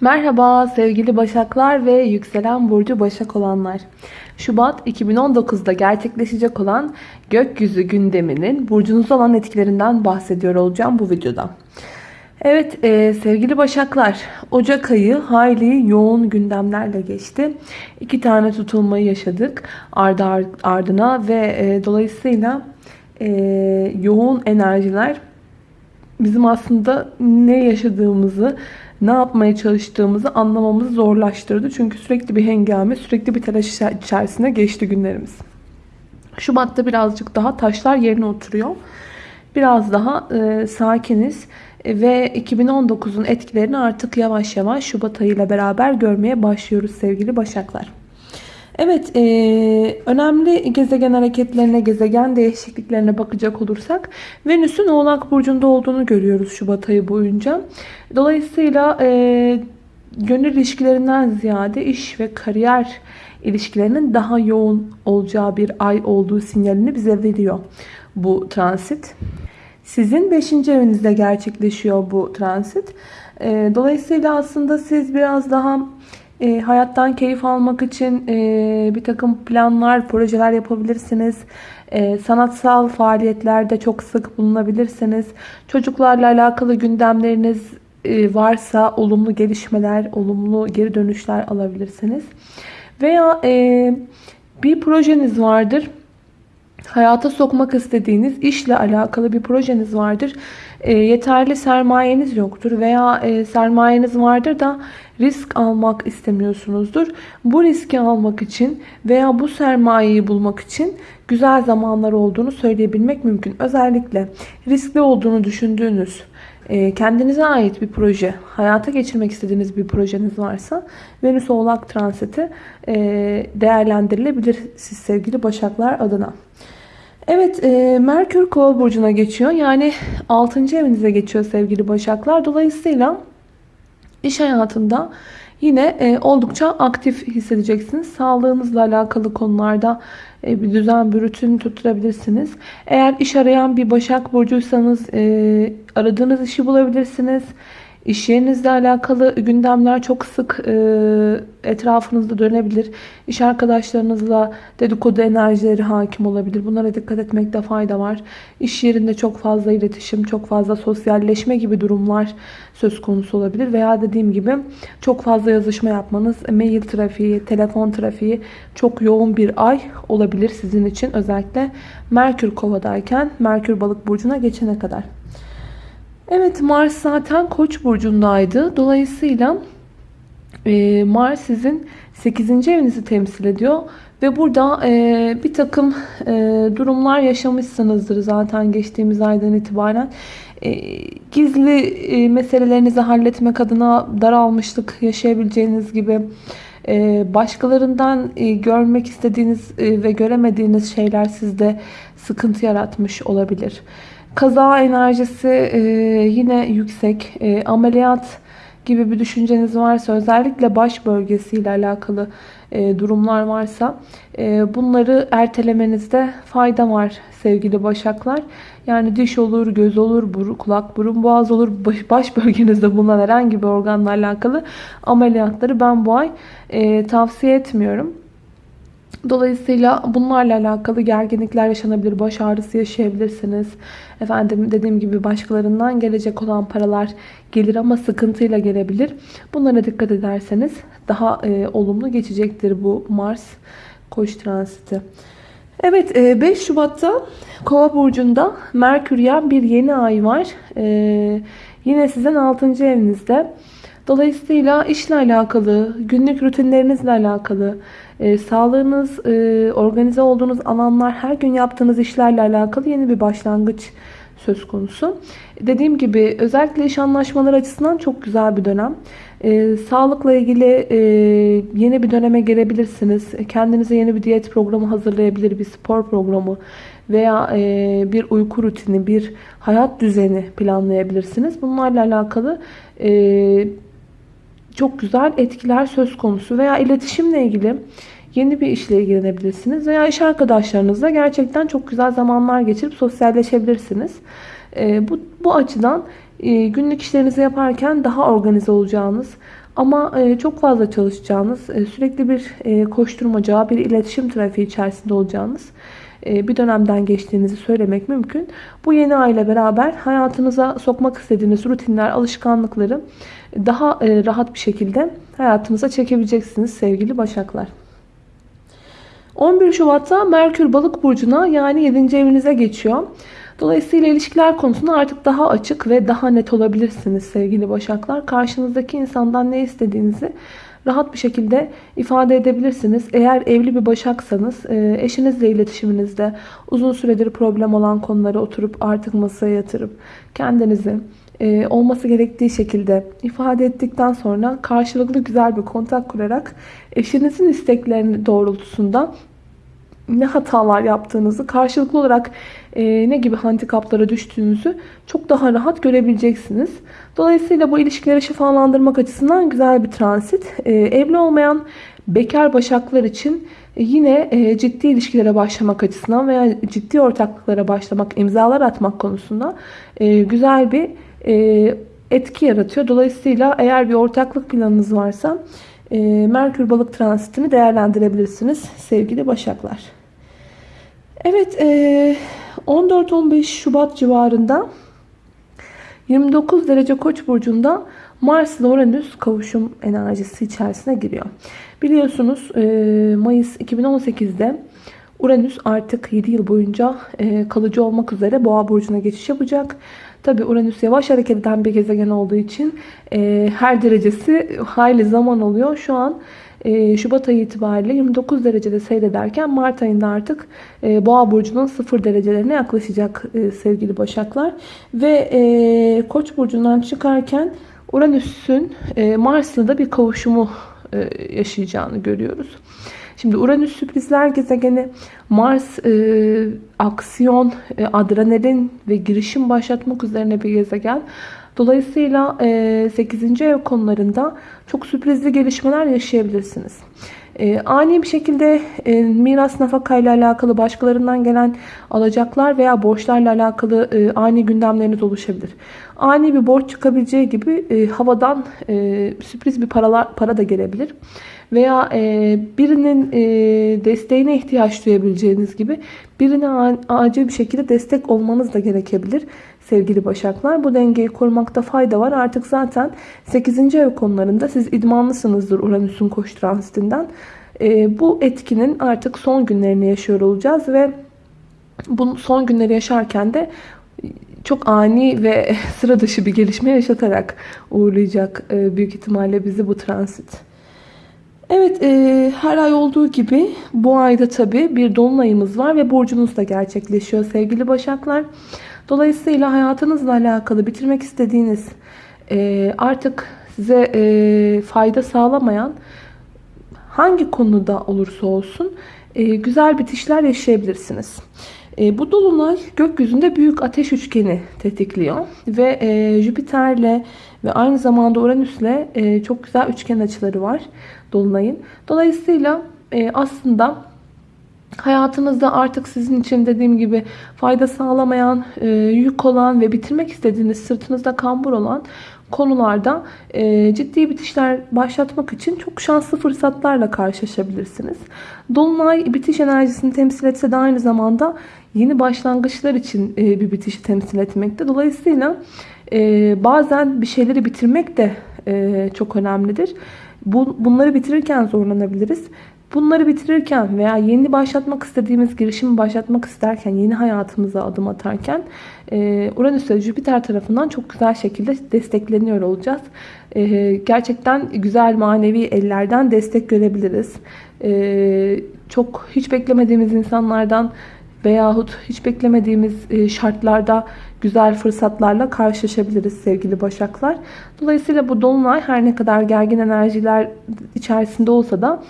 Merhaba sevgili Başaklar ve yükselen burcu Başak olanlar. Şubat 2019'da gerçekleşecek olan gökyüzü gündeminin burcunuzda olan etkilerinden bahsediyor olacağım bu videoda. Evet e, sevgili Başaklar Ocak ayı hayli yoğun gündemlerle geçti. İki tane tutulmayı yaşadık ardı ardına ve e, dolayısıyla e, yoğun enerjiler bizim aslında ne yaşadığımızı ne yapmaya çalıştığımızı anlamamızı zorlaştırdı. Çünkü sürekli bir hengame, sürekli bir telaş içerisine geçti günlerimiz. Şubat'ta birazcık daha taşlar yerine oturuyor. Biraz daha e, sakiniz ve 2019'un etkilerini artık yavaş yavaş Şubat ayıyla beraber görmeye başlıyoruz sevgili Başaklar. Evet, e, önemli gezegen hareketlerine, gezegen değişikliklerine bakacak olursak Venüs'ün Oğlak Burcu'nda olduğunu görüyoruz Şubat ayı boyunca. Dolayısıyla e, gönül ilişkilerinden ziyade iş ve kariyer ilişkilerinin daha yoğun olacağı bir ay olduğu sinyalini bize veriyor bu transit. Sizin 5. evinizde gerçekleşiyor bu transit. E, dolayısıyla aslında siz biraz daha e, hayattan keyif almak için e, bir takım planlar, projeler yapabilirsiniz. E, sanatsal faaliyetlerde çok sık bulunabilirsiniz. Çocuklarla alakalı gündemleriniz e, varsa olumlu gelişmeler, olumlu geri dönüşler alabilirsiniz. Veya e, bir projeniz vardır hayata sokmak istediğiniz işle alakalı bir projeniz vardır. E, yeterli sermayeniz yoktur veya e, sermayeniz vardır da risk almak istemiyorsunuzdur. Bu riski almak için veya bu sermayeyi bulmak için güzel zamanlar olduğunu söyleyebilmek mümkün. Özellikle riskli olduğunu düşündüğünüz e, kendinize ait bir proje, hayata geçirmek istediğiniz bir projeniz varsa Venüs Oğlak Transiti değerlendirilebilir siz sevgili Başaklar adına. Evet e, Merkür Kova burcuna geçiyor. Yani 6. evinize geçiyor sevgili Başaklar. Dolayısıyla iş hayatında yine e, oldukça aktif hissedeceksiniz. Sağlığınızla alakalı konularda e, bir düzen, bir rutin tutturabilirsiniz. Eğer iş arayan bir Başak Burcuysanız e, aradığınız işi bulabilirsiniz. İş yerinizle alakalı gündemler çok sık e, etrafınızda dönebilir. İş arkadaşlarınızla dedikodu enerjileri hakim olabilir. Bunlara dikkat etmekte fayda var. İş yerinde çok fazla iletişim, çok fazla sosyalleşme gibi durumlar söz konusu olabilir. Veya dediğim gibi çok fazla yazışma yapmanız, mail trafiği, telefon trafiği çok yoğun bir ay olabilir sizin için. Özellikle Merkür Kova'dayken Merkür Balık Burcu'na geçene kadar. Evet Mars zaten Koç burcundaydı. Dolayısıyla e, Mars sizin 8. evinizi temsil ediyor. Ve burada e, bir takım e, durumlar yaşamışsınızdır zaten geçtiğimiz aydan itibaren. E, gizli e, meselelerinizi halletmek adına daralmışlık yaşayabileceğiniz gibi e, başkalarından e, görmek istediğiniz e, ve göremediğiniz şeyler sizde sıkıntı yaratmış olabilir. Kaza enerjisi e, yine yüksek. E, ameliyat gibi bir düşünceniz varsa özellikle baş bölgesiyle alakalı e, durumlar varsa e, bunları ertelemenizde fayda var sevgili başaklar. Yani diş olur, göz olur, buru, kulak, burun, boğaz olur, baş, baş bölgenizde bulunan herhangi bir organla alakalı ameliyatları ben bu ay e, tavsiye etmiyorum. Dolayısıyla bunlarla alakalı gerginlikler yaşanabilir, baş ağrısı yaşayabilirsiniz. Efendim dediğim gibi başkalarından gelecek olan paralar gelir ama sıkıntıyla gelebilir. Bunlara dikkat ederseniz daha e, olumlu geçecektir bu Mars Koç transiti. Evet 5 e, Şubat'ta Kova burcunda Merküryen bir yeni ay var. Ee, yine sizin 6. evinizde. Dolayısıyla işle alakalı, günlük rutinlerinizle alakalı, e, sağlığınız, e, organize olduğunuz alanlar, her gün yaptığınız işlerle alakalı yeni bir başlangıç söz konusu. Dediğim gibi özellikle iş anlaşmaları açısından çok güzel bir dönem. E, sağlıkla ilgili e, yeni bir döneme gelebilirsiniz. Kendinize yeni bir diyet programı hazırlayabilir, bir spor programı veya e, bir uyku rutini, bir hayat düzeni planlayabilirsiniz. Bunlarla alakalı e, çok güzel etkiler söz konusu veya iletişimle ilgili yeni bir işle ilgilenebilirsiniz veya iş arkadaşlarınızla gerçekten çok güzel zamanlar geçirip sosyalleşebilirsiniz. E, bu, bu açıdan e, günlük işlerinizi yaparken daha organize olacağınız, Ama e, çok fazla çalışacağınız, e, sürekli bir e, koşturmaca, bir iletişim trafiği içerisinde olacağınız bir dönemden geçtiğinizi söylemek mümkün. Bu yeni ay ile beraber hayatınıza sokmak istediğiniz rutinler, alışkanlıkları daha e, rahat bir şekilde hayatınıza çekebileceksiniz sevgili Başaklar. 11 Şubat'ta Merkür Balık burcuna yani 7. evinize geçiyor. Dolayısıyla ilişkiler konusunda artık daha açık ve daha net olabilirsiniz sevgili Başaklar. Karşınızdaki insandan ne istediğinizi rahat bir şekilde ifade edebilirsiniz. Eğer evli bir başaksanız e, eşinizle iletişiminizde uzun süredir problem olan konuları oturup artık masaya yatırıp kendinizi e, olması gerektiği şekilde ifade ettikten sonra karşılıklı güzel bir kontak kurarak eşinizin isteklerini doğrultusunda ne hatalar yaptığınızı, karşılıklı olarak e, ne gibi handikaplara düştüğünüzü çok daha rahat görebileceksiniz. Dolayısıyla bu ilişkileri şifalandırmak açısından güzel bir transit. E, evli olmayan bekar başaklar için yine e, ciddi ilişkilere başlamak açısından veya ciddi ortaklıklara başlamak, imzalar atmak konusunda e, güzel bir e, etki yaratıyor. Dolayısıyla eğer bir ortaklık planınız varsa e, Merkür balık transitini değerlendirebilirsiniz sevgili başaklar. Evet 14-15 Şubat civarında 29 derece koç burcunda Mars ile Uranüs kavuşum enerjisi içerisine giriyor. Biliyorsunuz Mayıs 2018'de Uranüs artık 7 yıl boyunca kalıcı olmak üzere Boğa burcuna geçiş yapacak. Tabi Uranüs yavaş hareket eden bir gezegen olduğu için her derecesi hayli zaman oluyor. Şu an e, Şubat ayı itibariyle 29 derecede seyrederken Mart ayında artık e, Boğa burcunun 0 derecelerine yaklaşacak e, sevgili Başaklar. Ve Koç burcundan çıkarken Uranüs'ün e, Mars'la da bir kavuşumu yaşayacağını görüyoruz. Şimdi Uranüs sürprizler gezegeni, Mars e, aksiyon, e, adrenalin ve girişim başlatmak üzerine bir gezegen. Dolayısıyla 8. ev konularında çok sürprizli gelişmeler yaşayabilirsiniz. E, ani bir şekilde e, miras nafaka ile alakalı başkalarından gelen alacaklar veya borçlarla alakalı e, ani gündemleriniz oluşabilir. Ani bir borç çıkabileceği gibi e, havadan e, sürpriz bir paralar, para da gelebilir. Veya e, birinin e, desteğine ihtiyaç duyabileceğiniz gibi birine acil bir şekilde destek olmanız da gerekebilir sevgili başaklar. Bu dengeyi korumakta fayda var. Artık zaten 8. ev konularında siz idmanlısınızdır Uranüs'ün koş transitinden. E, bu etkinin artık son günlerini yaşıyor olacağız ve bu son günleri yaşarken de çok ani ve sıra dışı bir gelişme yaşatarak uğurlayacak e, büyük ihtimalle bizi bu transit. Evet e, her ay olduğu gibi bu ayda tabi bir dolunayımız var ve burcunuz da gerçekleşiyor sevgili başaklar. Dolayısıyla hayatınızla alakalı bitirmek istediğiniz e, artık size e, fayda sağlamayan hangi konuda olursa olsun e, güzel bitişler yaşayabilirsiniz. E, bu dolunay gökyüzünde büyük ateş üçgeni tetikliyor ve e, Jüpiter'le ve aynı zamanda Uranüs'le e, çok güzel üçgen açıları var dolunayın. Dolayısıyla e, aslında hayatınızda artık sizin için dediğim gibi fayda sağlamayan, e, yük olan ve bitirmek istediğiniz sırtınızda kambur olan konularda e, ciddi bitişler başlatmak için çok şanslı fırsatlarla karşılaşabilirsiniz. Dolunay bitiş enerjisini temsil etse de aynı zamanda yeni başlangıçlar için e, bir bitişi temsil etmekte. Dolayısıyla e, bazen bir şeyleri bitirmek de e, çok önemlidir. Bu, bunları bitirirken zorlanabiliriz. Bunları bitirirken veya yeni başlatmak istediğimiz girişimi başlatmak isterken, yeni hayatımıza adım atarken e, Uranüs ve Jüpiter tarafından çok güzel şekilde destekleniyor olacağız. E, gerçekten güzel manevi ellerden destek görebiliriz. E, çok hiç beklemediğimiz insanlardan veyahut hiç beklemediğimiz şartlarda güzel fırsatlarla karşılaşabiliriz sevgili başaklar. Dolayısıyla bu dolunay her ne kadar gergin enerjiler içerisinde olsa da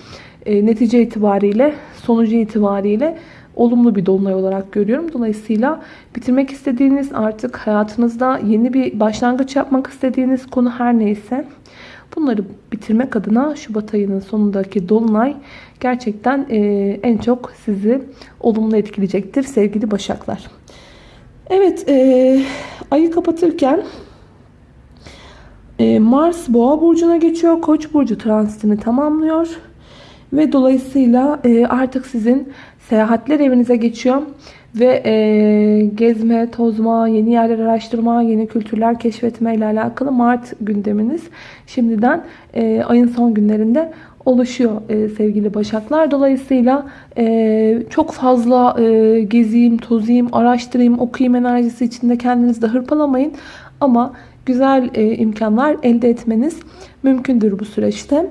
e, netice itibariyle, sonucu itibariyle olumlu bir dolunay olarak görüyorum. Dolayısıyla bitirmek istediğiniz artık hayatınızda yeni bir başlangıç yapmak istediğiniz konu her neyse bunları bitirmek adına Şubat ayının sonundaki dolunay gerçekten e, en çok sizi olumlu etkileyecektir sevgili başaklar. Evet e, ayı kapatırken E, Mars Boğa burcuna geçiyor. Koç burcu transitini tamamlıyor. Ve dolayısıyla artık sizin seyahatler evinize geçiyor. Ve e, gezme, tozma, yeni yerler araştırma, yeni kültürler keşfetme ile alakalı Mart gündeminiz şimdiden e, ayın son günlerinde oluşuyor e, sevgili Başaklar. Dolayısıyla e, çok fazla e, gezeyim, tozayım, araştırayım, okuyayım enerjisi içinde kendinizi de hırpalamayın. Ama güzel e, imkanlar elde etmeniz mümkündür bu süreçte.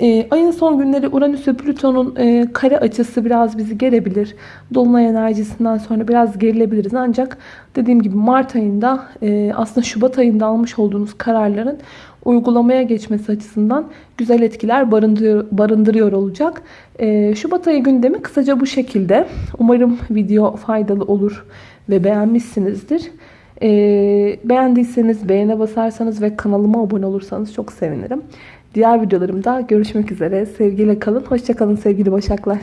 E, ayın son günleri Uranüs ve Plüton'un e, kare açısı biraz bizi gelebilir. Dolunay enerjisinden sonra biraz gerilebiliriz. Ancak dediğim gibi Mart ayında e, aslında Şubat ayında almış olduğunuz kararların uygulamaya geçmesi açısından güzel etkiler barındırıyor, barındırıyor olacak. E, Şubat ayı gündemi kısaca bu şekilde. Umarım video faydalı olur ve beğenmişsinizdir. E, beğendiyseniz beğene basarsanız ve kanalıma abone olursanız çok sevinirim. Diğer videolarımda görüşmek üzere. Sevgiyle kalın. Hoşçakalın sevgili Başaklar.